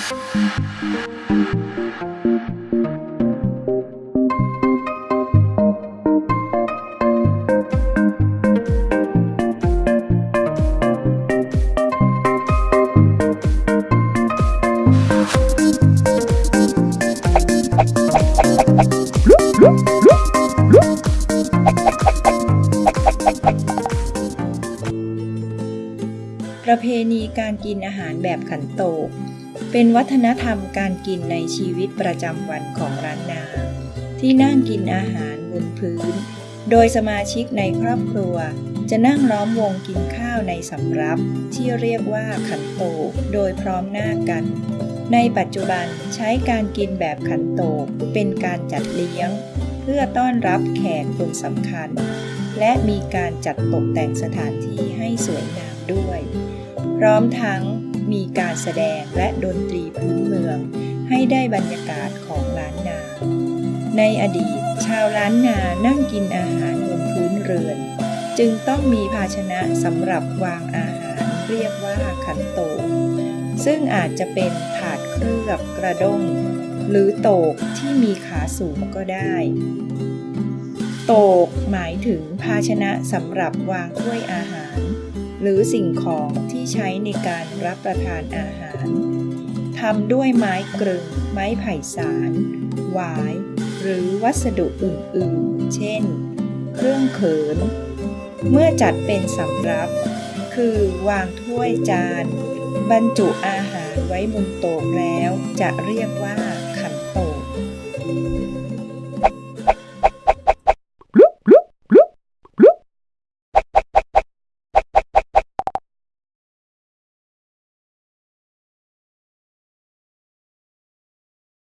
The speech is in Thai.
ประเพณีการกินอาหารแบบขันโตก เป็นวัฒนธรรมการกินในชีวิตประจำวันของร้านนา ที่นั่งกินอาหารบนพื้น โดยสมาชิกในครอบครัว จะนั่งล้อมวงกินข้าวในสำรับที่เรียกว่าขันโตกโดยพร้อมหน้ากัน ในปัจจุบันใช้การกินแบบขันโตกเป็นการจัดเลี้ยง เพื่อต้อนรับแขกคนสำคัญ และมีการจัดตกแต่งสถานที่ให้สวยงามด้วย พร้อมทั้ง มีการแสดงและดนตรีพื้นเมือง ให้ได้บรรยากาศของล้านนา ในอดีต ชาวล้านนานั่งกินอาหารบนพื้นเรือน จึงต้องมีภาชนะสำหรับวางอาหารเรียกว่าขันโต ซึ่งอาจจะเป็นถาดเคลือบกระด้ง หรือโตกที่มีขาสูงก็ได้โตกหมายถึงภาชนะสำหรับวางถ้วยอาหาร หรือสิ่งของ ที่ใช้ในการรับประทานอาหารทำด้วยไม้กรึง ไม้ไผ่สารหวาย หรือวัสดุอื่นๆ เช่น เครื่องเขิน เมื่อจัดเป็นสำรับ คือวางถ้วยจาน บรรจุอาหารไว้บนโต๊ะแล้วจะเรียกว่า